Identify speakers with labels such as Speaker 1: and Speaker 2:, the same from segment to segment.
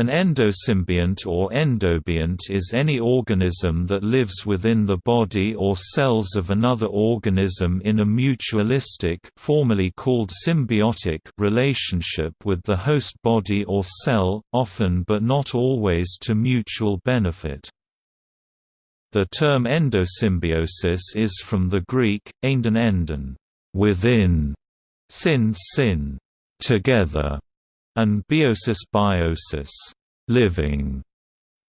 Speaker 1: An endosymbiont or endobiont is any organism that lives within the body or cells of another organism in a mutualistic formerly called symbiotic relationship with the host body or cell, often but not always to mutual benefit. The term endosymbiosis is from the Greek, endon endon within, sin sin, together, and biosis biosis living.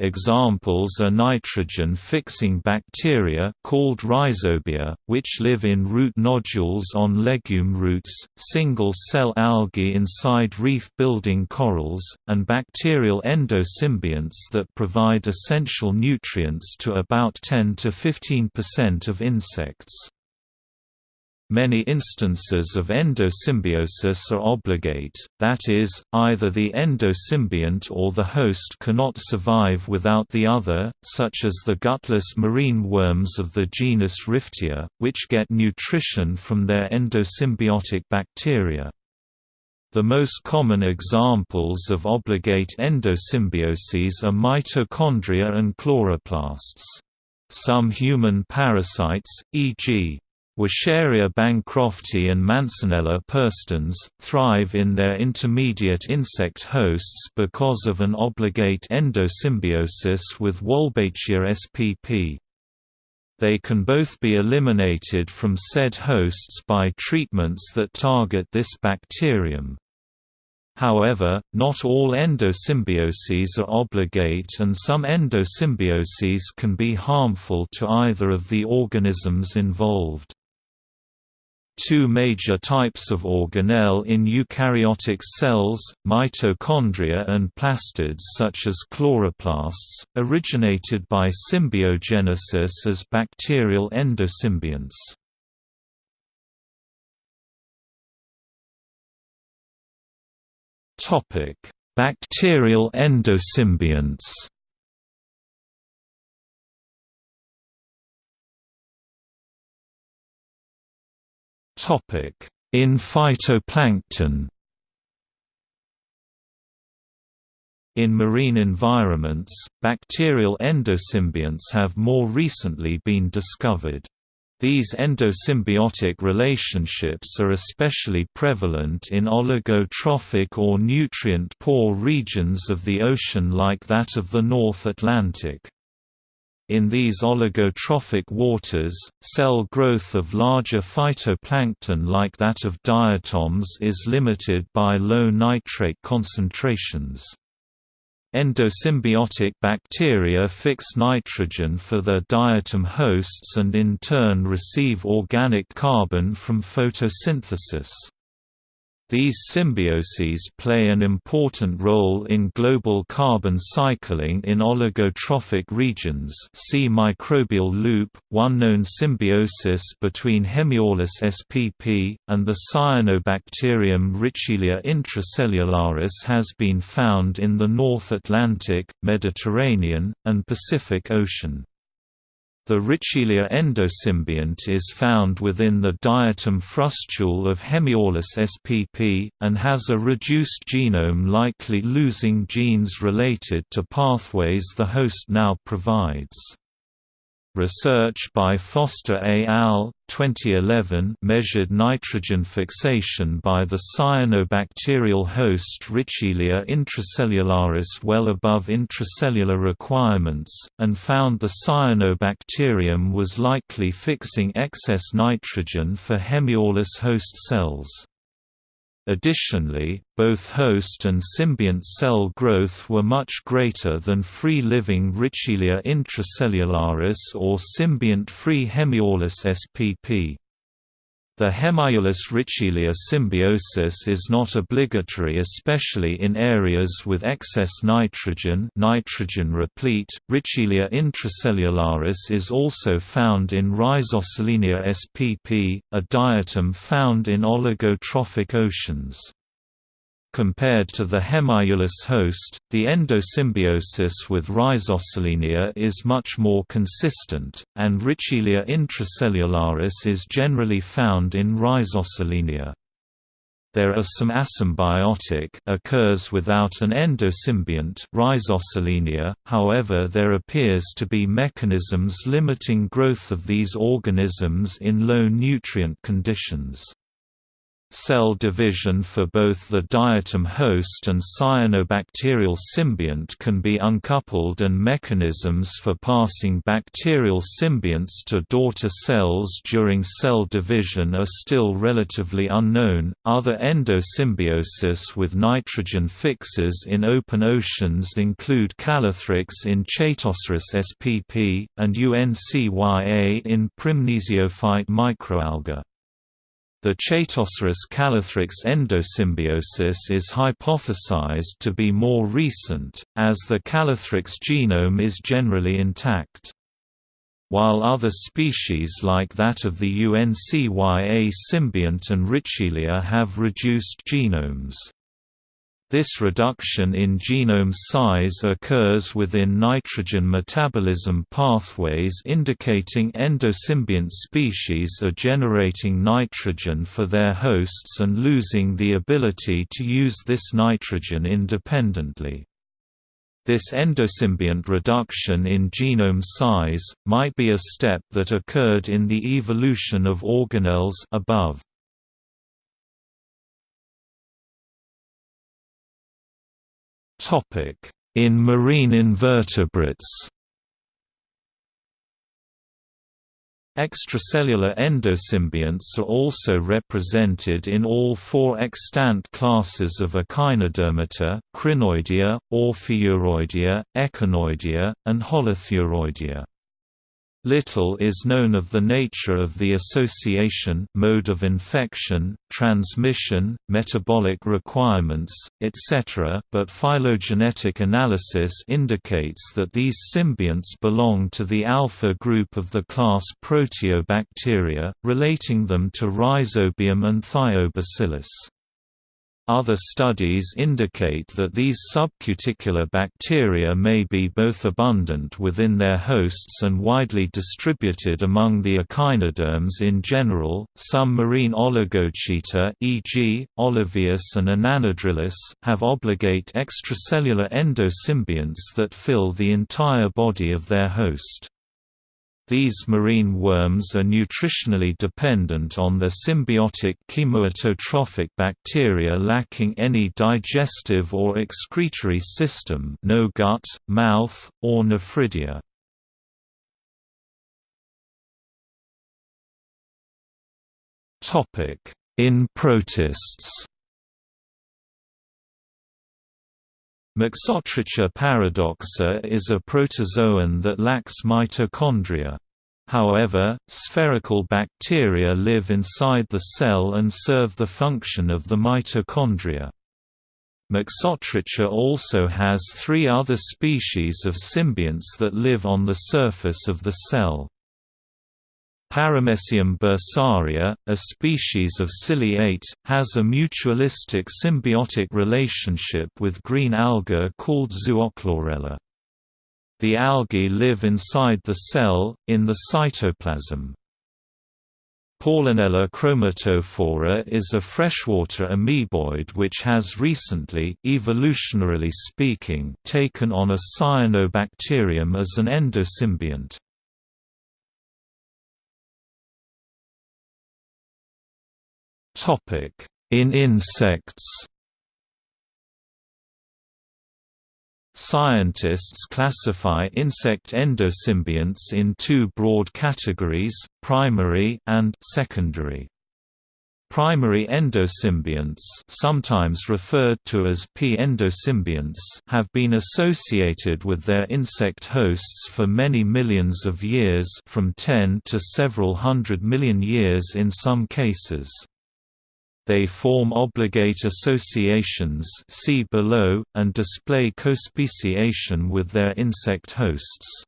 Speaker 1: Examples are nitrogen-fixing bacteria called rhizobia, which live in root nodules on legume roots, single-cell algae inside reef-building corals, and bacterial endosymbionts that provide essential nutrients to about 10 to 15% of insects. Many instances of endosymbiosis are obligate, that is, either the endosymbiont or the host cannot survive without the other, such as the gutless marine worms of the genus Riftia, which get nutrition from their endosymbiotic bacteria. The most common examples of obligate endosymbioses are mitochondria and chloroplasts. Some human parasites, e.g. Wuchereria bancrofti and Mansonella perstans, thrive in their intermediate insect hosts because of an obligate endosymbiosis with Wolbachia spp. They can both be eliminated from said hosts by treatments that target this bacterium. However, not all endosymbioses are obligate and some endosymbioses can be harmful to either of the organisms involved. Two major types of organelle in eukaryotic cells, mitochondria and plastids such as chloroplasts, originated by symbiogenesis as bacterial endosymbionts. Bacterial endosymbionts In phytoplankton In marine environments, bacterial endosymbionts have more recently been discovered. These endosymbiotic relationships are especially prevalent in oligotrophic or nutrient-poor regions of the ocean like that of the North Atlantic. In these oligotrophic waters, cell growth of larger phytoplankton like that of diatoms is limited by low nitrate concentrations. Endosymbiotic bacteria fix nitrogen for their diatom hosts and in turn receive organic carbon from photosynthesis. These symbioses play an important role in global carbon cycling in oligotrophic regions see microbial loop. One known symbiosis between Hemiaulus spp. and the cyanobacterium Richelia intracellularis has been found in the North Atlantic, Mediterranean, and Pacific Ocean. The Richelia endosymbiont is found within the diatom frustule of Hemiaulus spp, and has a reduced genome likely losing genes related to pathways the host now provides. Research by Foster et al. 2011 measured nitrogen fixation by the cyanobacterial host Richelia intracellularis well above intracellular requirements, and found the cyanobacterium was likely fixing excess nitrogen for Hemiaulus host cells. Additionally, both host and symbiont cell growth were much greater than free-living Richelia intracellularis or symbiont-free Hemiaulus spp. The Hemiaulus Richelia symbiosis is not obligatory especially in areas with excess nitrogen nitrogen replete. Richelia intracellularis is also found in Rhizosolenia spp, a diatom found in oligotrophic oceans. Compared to the Hemiaulus host, the endosymbiosis with Rhizosolenia is much more consistent, and Richelia intracellularis is generally found in Rhizosolenia. There are some asymbiotic occurs without an endosymbiont Rhizosolenia, however there appears to be mechanisms limiting growth of these organisms in low nutrient conditions. Cell division for both the diatom host and cyanobacterial symbiont can be uncoupled and mechanisms for passing bacterial symbionts to daughter cells during cell division are still relatively unknown. Other endosymbiosis with nitrogen fixes in open oceans include Calothrix in Chaetoceros spp and UNCYA in Prymnesiophyte microalga. The Chaetoceros calothrix endosymbiosis is hypothesized to be more recent, as the calothrix genome is generally intact. While other species like that of the UNCYA symbiont and Richelia have reduced genomes. This reduction in genome size occurs within nitrogen metabolism pathways indicating endosymbiont species are generating nitrogen for their hosts and losing the ability to use this nitrogen independently. This endosymbiont reduction in genome size, might be a step that occurred in the evolution of organelles above. In marine invertebrates Extracellular endosymbionts are also represented in all four extant classes of Echinodermata, Crinoidea, Ophiuroidea, Echinoidea, and Holothuroidea. Little is known of the nature of the association mode of infection, transmission, metabolic requirements, etc., but phylogenetic analysis indicates that these symbionts belong to the alpha group of the class Proteobacteria, relating them to Rhizobium and Thiobacillus. Other studies indicate that these subcuticular bacteria may be both abundant within their hosts and widely distributed among the echinoderms in general. Some marine oligochaeta, e.g., Olavius and Inanidrilus, have obligate extracellular endosymbionts that fill the entire body of their host. These marine worms are nutritionally dependent on the symbiotic chemoautotrophic bacteria lacking any digestive or excretory system no gut, mouth, or nephridia. In protists Mixotricha paradoxa is a protozoan that lacks mitochondria. However, spherical bacteria live inside the cell and serve the function of the mitochondria. Mixotricha also has three other species of symbionts that live on the surface of the cell. Paramecium bursaria, a species of ciliate, has a mutualistic symbiotic relationship with green alga called Zoochlorella. The algae live inside the cell, in the cytoplasm. Paulinella chromatophora is a freshwater amoeboid which has recently evolutionarily speaking, taken on a cyanobacterium as an endosymbiont. In insects Scientists classify insect endosymbionts in two broad categories, primary and secondary. Primary endosymbionts sometimes referred to as P endosymbionts have been associated with their insect hosts for many millions of years from 10 to several hundred million years in some cases. They form obligate associations see below, and display cospeciation with their insect hosts.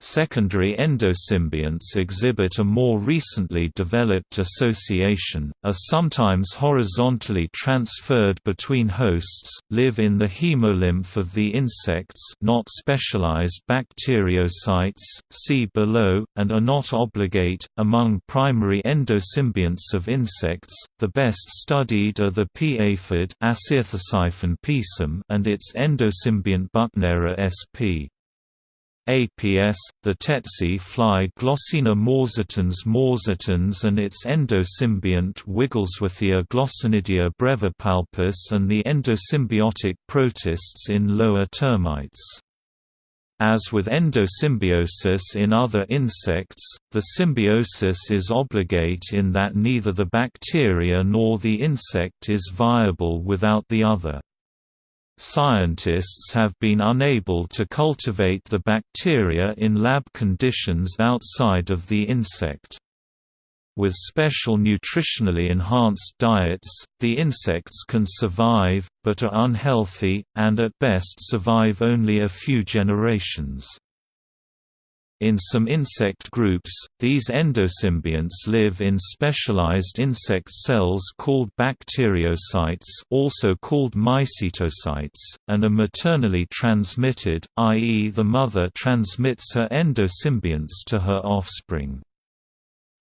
Speaker 1: Secondary endosymbionts exhibit a more recently developed association, are sometimes horizontally transferred between hosts, live in the hemolymph of the insects not specialized bacteriocytes, see below, and are not obligate. Among primary endosymbionts of insects, the best studied are the pea aphid and its endosymbiont Buchnera sp. APS, the tsetse fly Glossina morsitans morsitans and its endosymbiont Wigglesworthia glossinidia brevipalpus and the endosymbiotic protists in lower termites. As with endosymbiosis in other insects, the symbiosis is obligate in that neither the bacteria nor the insect is viable without the other. Scientists have been unable to cultivate the bacteria in lab conditions outside of the insect. With special nutritionally enhanced diets, the insects can survive, but are unhealthy, and at best survive only a few generations. In some insect groups, these endosymbionts live in specialized insect cells called bacteriocytes also called mycetocytes, and are maternally transmitted, i.e. the mother transmits her endosymbionts to her offspring.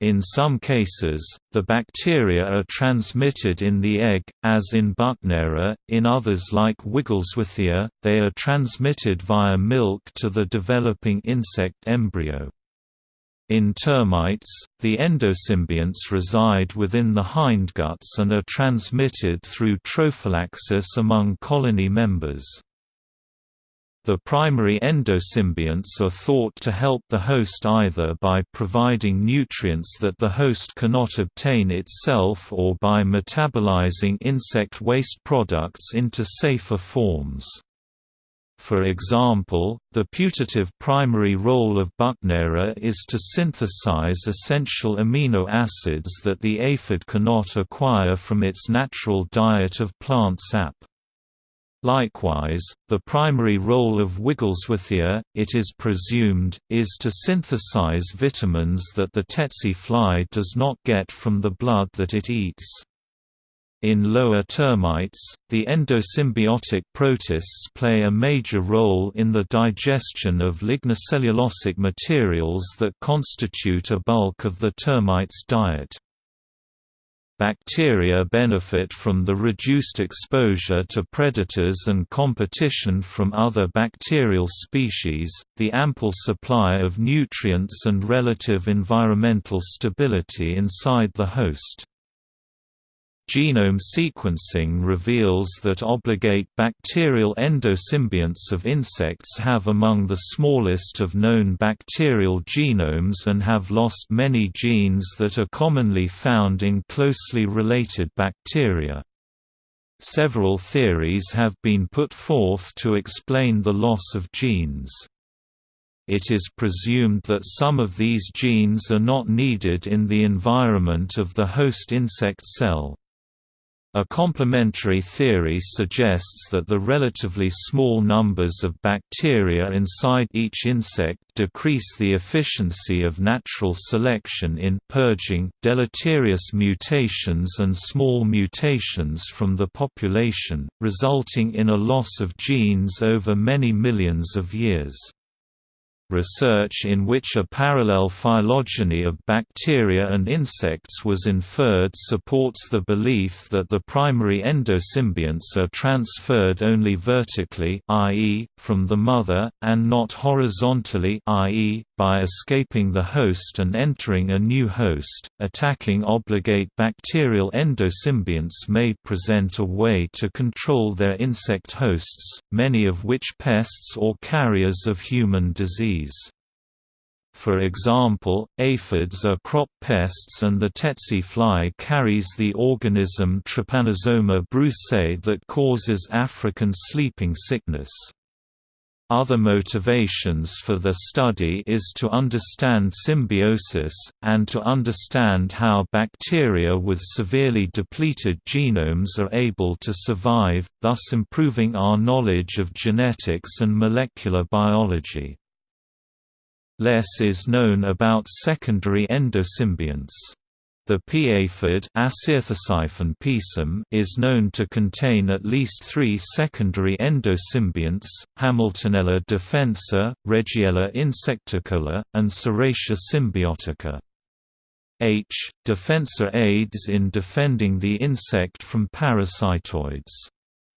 Speaker 1: In some cases, the bacteria are transmitted in the egg, as in Buchnera, in others like Wigglesworthia, they are transmitted via milk to the developing insect embryo. In termites, the endosymbionts reside within the hindguts and are transmitted through trophallaxis among colony members. The primary endosymbionts are thought to help the host either by providing nutrients that the host cannot obtain itself or by metabolizing insect waste products into safer forms. For example, the putative primary role of Buchnera is to synthesize essential amino acids that the aphid cannot acquire from its natural diet of plant sap. Likewise, the primary role of Wigglesworthia, it is presumed, is to synthesize vitamins that the tsetse fly does not get from the blood that it eats. In lower termites, the endosymbiotic protists play a major role in the digestion of lignocellulosic materials that constitute a bulk of the termite's diet. Bacteria benefit from the reduced exposure to predators and competition from other bacterial species, the ample supply of nutrients and relative environmental stability inside the host. Genome sequencing reveals that obligate bacterial endosymbionts of insects have among the smallest of known bacterial genomes and have lost many genes that are commonly found in closely related bacteria. Several theories have been put forth to explain the loss of genes. It is presumed that some of these genes are not needed in the environment of the host insect cell. A complementary theory suggests that the relatively small numbers of bacteria inside each insect decrease the efficiency of natural selection in purging deleterious mutations and small mutations from the population, resulting in a loss of genes over many millions of years. Research in which a parallel phylogeny of bacteria and insects was inferred supports the belief that the primary endosymbionts are transferred only vertically i.e., from the mother, and not horizontally i.e., by escaping the host and entering a new host. Attacking obligate bacterial endosymbionts may present a way to control their insect hosts, many of which pests or carriers of human disease. For example, aphids are crop pests and the tsetse fly carries the organism Trypanosoma brucei that causes African sleeping sickness. Other motivations for the study is to understand symbiosis, and to understand how bacteria with severely depleted genomes are able to survive, thus improving our knowledge of genetics and molecular biology. Less is known about secondary endosymbionts. The pea aphid is known to contain at least three secondary endosymbionts, Hamiltonella defensa, Regiella insecticola, and Serratia symbiotica. H. defensa aids in defending the insect from parasitoids.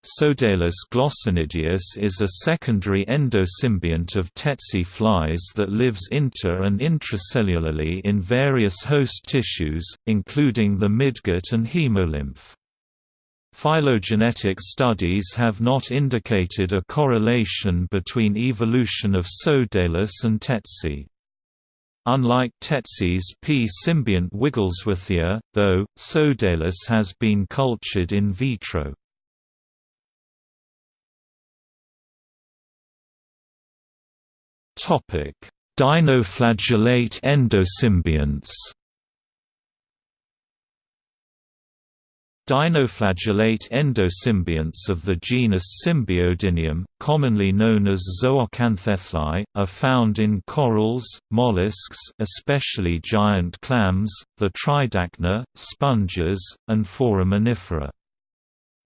Speaker 1: Sodalis glossinidius is a secondary endosymbiont of tsetse flies that lives inter- and intracellularly in various host tissues, including the midgut and hemolymph. Phylogenetic studies have not indicated a correlation between evolution of Sodalis and tsetse. Unlike Tsetse's P. symbiont Wigglesworthia, though, Sodalis has been cultured in vitro. Dinoflagellate endosymbionts Dinoflagellate endosymbionts of the genus Symbiodinium, commonly known as Zooxanthellae, are found in corals, mollusks especially giant clams, the tridacna, sponges, and foraminifera.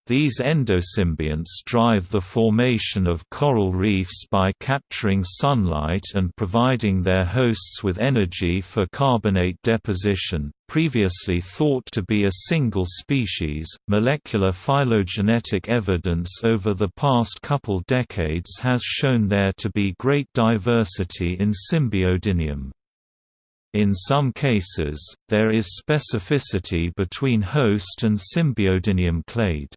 Speaker 1: These endosymbionts drive the formation of coral reefs by capturing sunlight and providing their hosts with energy for carbonate deposition. Previously thought to be a single species, molecular phylogenetic evidence over the past couple decades has shown there to be great diversity in Symbiodinium. In some cases, there is specificity between host and Symbiodinium clade.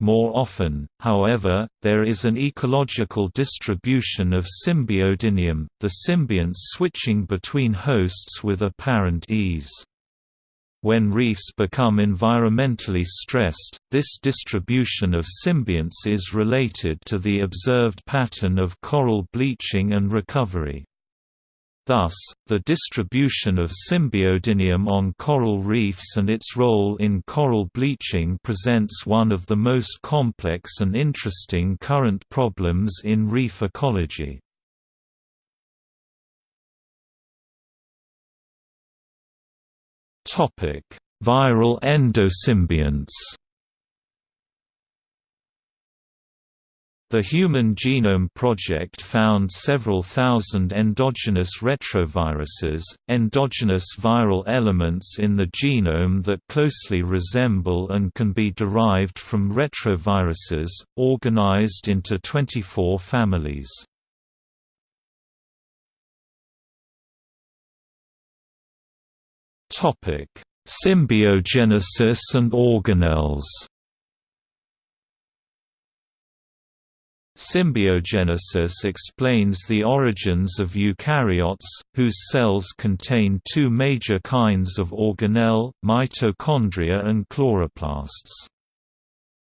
Speaker 1: More often, however, there is an ecological distribution of Symbiodinium, the symbionts switching between hosts with apparent ease. When reefs become environmentally stressed, this distribution of symbionts is related to the observed pattern of coral bleaching and recovery. Thus, the distribution of Symbiodinium on coral reefs and its role in coral bleaching presents one of the most complex and interesting current problems in reef ecology. Viral endosymbionts The Human Genome Project found several thousand endogenous retroviruses, endogenous viral elements in the genome that closely resemble and can be derived from retroviruses, organized into 24 families. Symbiogenesis and organelles Symbiogenesis explains the origins of eukaryotes, whose cells contain two major kinds of organelle, mitochondria and chloroplasts.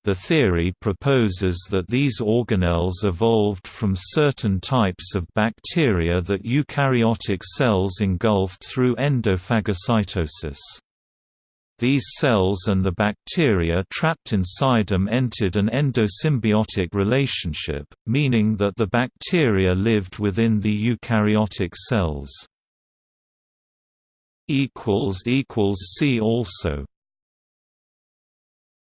Speaker 1: The theory proposes that these organelles evolved from certain types of bacteria that eukaryotic cells engulfed through endophagocytosis. These cells and the bacteria trapped inside them entered an endosymbiotic relationship, meaning that the bacteria lived within the eukaryotic cells. See also